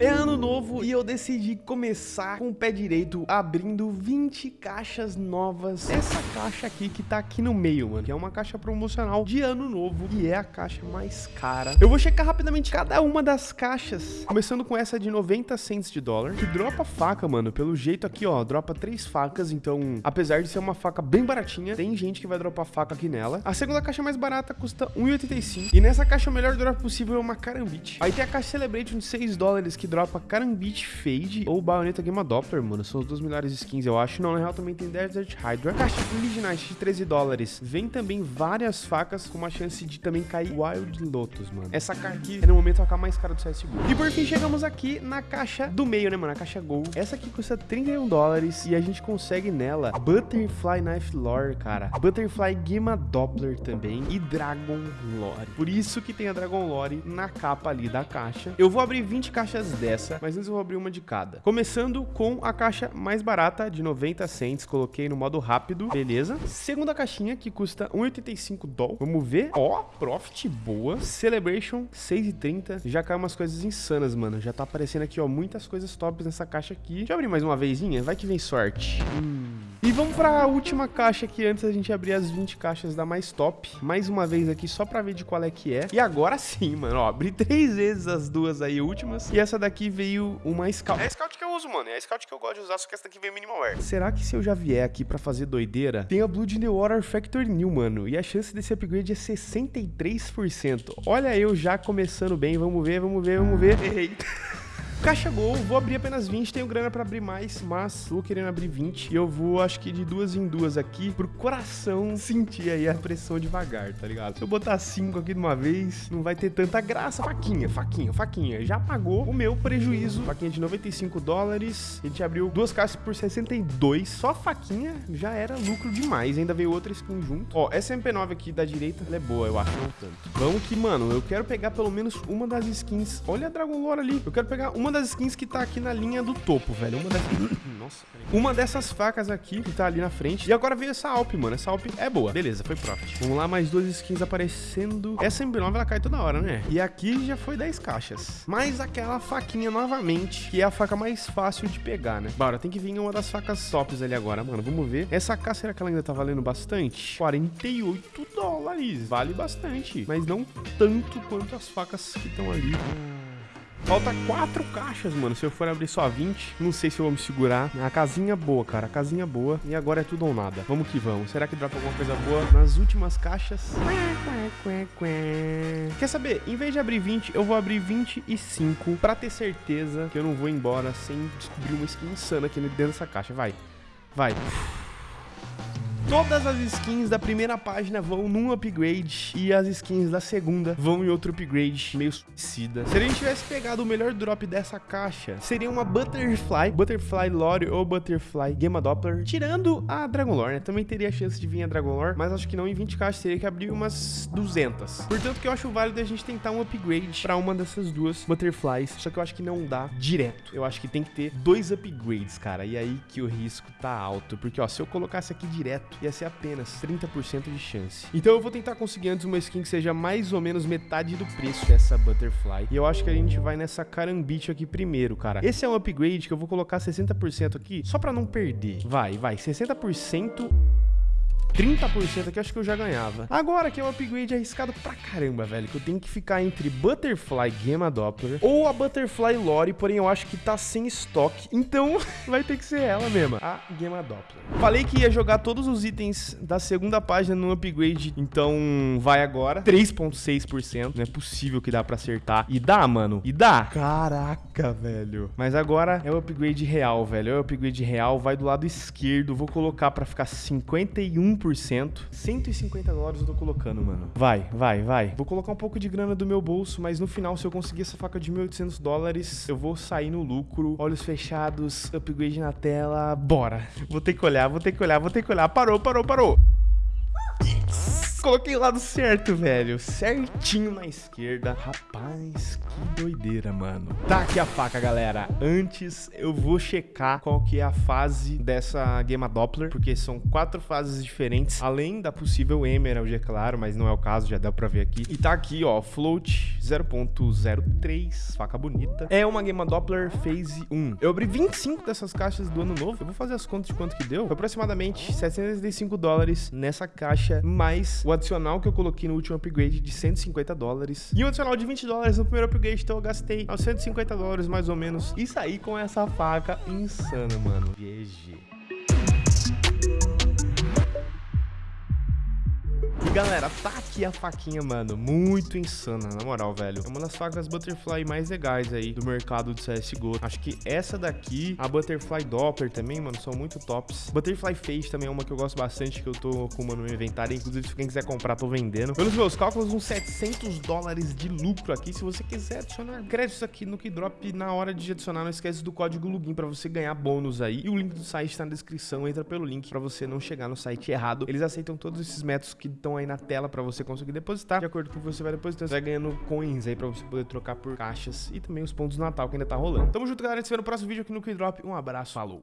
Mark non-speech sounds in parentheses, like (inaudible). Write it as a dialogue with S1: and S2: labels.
S1: É ano novo e eu decidi começar com o pé direito abrindo 20 caixas novas. Essa caixa aqui que tá aqui no meio, mano, que é uma caixa promocional de ano novo e é a caixa mais cara. Eu vou checar rapidamente cada uma das caixas, começando com essa de 90 cents de dólar, que dropa faca, mano. Pelo jeito aqui, ó, dropa três facas, então, apesar de ser uma faca bem baratinha, tem gente que vai dropar faca aqui nela. A segunda caixa mais barata custa 1,85 e nessa caixa o melhor drop possível é uma Carambit. Aí tem a caixa Celebration de 6 dólares que dropa Karambit Fade ou Bayonetta Gamma Doppler, mano. São os dois melhores skins, eu acho. Não, na real também tem Desert Hydra. Caixa Midnight de 13 dólares. Vem também várias facas com uma chance de também cair Wild Lotus, mano. Essa carta aqui é no momento a AK mais cara do CSGO. E por fim chegamos aqui na caixa do meio, né, mano? A caixa Gold. Essa aqui custa 31 dólares e a gente consegue nela Butterfly Knife Lore, cara. Butterfly Gamma Doppler também e Dragon Lore. Por isso que tem a Dragon Lore na capa ali da caixa. Eu vou abrir 20 caixas dessa mas antes eu vou abrir uma de cada. Começando com a caixa mais barata, de 90 cents, coloquei no modo rápido, beleza. Segunda caixinha, que custa 1,85 doll. Vamos ver. Ó, profit boa. Celebration, 6,30. Já caiu umas coisas insanas, mano. Já tá aparecendo aqui, ó, muitas coisas tops nessa caixa aqui. Deixa eu abrir mais uma vezinha, vai que vem sorte. Hum... E vamos para a última caixa aqui, antes da gente abrir as 20 caixas da mais top. Mais uma vez aqui, só para ver de qual é que é. E agora sim, mano, ó, abri (laughs) três vezes as duas aí últimas. E essa daqui veio uma Scout. É a Scout que eu uso, mano, é a Scout que eu gosto de usar, só que essa daqui veio Minimal Wear. Será que se eu já vier aqui para fazer doideira, tem a Blood Water Factory New, mano. E a chance desse upgrade é 63%. Olha eu já começando bem, vamos ver, vamos ver, vamos ver. Eita. Caixa Gol, vou abrir apenas 20, tenho grana pra abrir mais, mas vou querendo abrir 20 e eu vou, acho que de duas em duas aqui, pro coração sentir aí a pressão devagar, tá ligado? Se eu botar 5 aqui de uma vez, não vai ter tanta graça. Faquinha, faquinha, faquinha, já pagou o meu prejuízo. Faquinha de 95 dólares, a gente abriu duas caixas por 62, só faquinha já era lucro demais, ainda veio outra skin junto. Ó, essa MP9 aqui da direita, ela é boa, eu acho, não tanto. Vamos que, mano, eu quero pegar pelo menos uma das skins. Olha a Dragon Lore ali, eu quero pegar uma uma das skins que tá aqui na linha do topo, velho. Uma das... (coughs) Nossa, Uma dessas facas aqui que tá ali na frente. E agora veio essa Alp, mano. Essa Alp é boa. Beleza, foi profit. Vamos lá, mais duas skins aparecendo. Essa M9, ela cai toda hora, né? E aqui já foi 10 caixas. Mais aquela faquinha novamente, que é a faca mais fácil de pegar, né? Bora, tem que vir uma das facas tops ali agora, mano. Vamos ver. Essa AK, será que ela ainda tá valendo bastante? 48 dólares. Vale bastante. Mas não tanto quanto as facas que estão ali. Falta quatro caixas, mano. Se eu for abrir só 20, não sei se eu vou me segurar. A casinha boa, cara. A casinha boa. E agora é tudo ou nada. Vamos que vamos. Será que dropa alguma coisa boa nas últimas caixas? Quer saber? Em vez de abrir 20, eu vou abrir 25 pra ter certeza que eu não vou embora sem descobrir uma skin insana aqui dentro dessa caixa. Vai. Vai. Todas as skins da primeira página vão num upgrade e as skins da segunda vão em outro upgrade meio suicida. Se a gente tivesse pegado o melhor drop dessa caixa, seria uma Butterfly, Butterfly Lore ou Butterfly Gamma Doppler, tirando a Dragon Lore, né? Também teria a chance de vir a Dragon Lore, mas acho que não em 20 caixas, teria que abrir umas 200. Portanto, que eu acho válido a gente tentar um upgrade pra uma dessas duas Butterflies, só que eu acho que não dá direto. Eu acho que tem que ter dois upgrades, cara, e aí que o risco tá alto, porque ó, se eu colocasse aqui direto, ia ser apenas 30% de chance. Então eu vou tentar conseguir antes uma skin que seja mais ou menos metade do preço dessa Butterfly. E eu acho que a gente vai nessa Carambit aqui primeiro, cara. Esse é um upgrade que eu vou colocar 60% aqui, só pra não perder. Vai, vai, 60%... 30% aqui, acho que eu já ganhava. Agora que é um upgrade arriscado pra caramba, velho, que eu tenho que ficar entre Butterfly Gamma Doppler ou a Butterfly Lore, porém eu acho que tá sem estoque, então (laughs) vai ter que ser ela mesma, a Gamma Doppler. Falei que ia jogar todos os itens da segunda página no upgrade, então vai agora. 3.6%, não é possível que dá pra acertar. E dá, mano, e dá. Caraca, velho. Mas agora é o upgrade real, velho, é o upgrade real, vai do lado esquerdo, vou colocar pra ficar 51%. 150 dólares eu tô colocando, mano. Vai, vai, vai. Vou colocar um pouco de grana do meu bolso, mas no final, se eu conseguir essa faca de 1.800 dólares, eu vou sair no lucro. Olhos fechados, upgrade na tela. Bora. Vou ter que olhar, vou ter que olhar, vou ter que olhar. Parou, parou, parou. Coloquei o lado certo, velho. Certinho na esquerda. Rapaz, que doideira, mano. Tá aqui a faca, galera. Antes, eu vou checar qual que é a fase dessa Gema Doppler, porque são quatro fases diferentes, além da possível Emerald, é claro, mas não é o caso, já dá pra ver aqui. E tá aqui, ó, Float 0.03, faca bonita. É uma Gema Doppler Phase 1. Eu abri 25 dessas caixas do ano novo. Eu vou fazer as contas de quanto que deu. Foi aproximadamente 765 dólares nessa caixa, mais o adicional que eu coloquei no último upgrade de 150 dólares. E o adicional de 20 dólares no primeiro upgrade, então eu gastei aos 150 dólares mais ou menos. E saí com essa faca insana, mano. GG. E galera, tá aqui a faquinha, mano, muito insana, na moral, velho. É uma das facas Butterfly mais legais aí do mercado de CSGO. Acho que essa daqui, a Butterfly Doppler também, mano, são muito tops. Butterfly Face também é uma que eu gosto bastante, que eu tô com uma no meu inventário. Inclusive, se quem quiser comprar, tô vendendo. Pelos meus cálculos, uns 700 dólares de lucro aqui. Se você quiser adicionar créditos aqui no Keydrop, na hora de adicionar, não esquece do código login pra você ganhar bônus aí. E o link do site tá na descrição, entra pelo link pra você não chegar no site errado. Eles aceitam todos esses métodos que estão aí na tela para você conseguir depositar. De acordo com o que você vai depositando, você vai ganhando coins aí para você poder trocar por caixas e também os pontos do Natal que ainda tá rolando. Tamo junto, galera. A gente se vê no próximo vídeo aqui no Keydrop. Um abraço, falou!